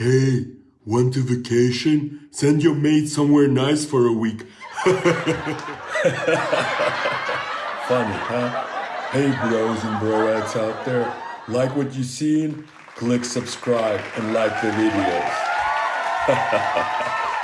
Hey, want to vacation? Send your mate somewhere nice for a week. Funny, huh? Hey, bros and broettes out there. Like what you seen? Click subscribe and like the videos.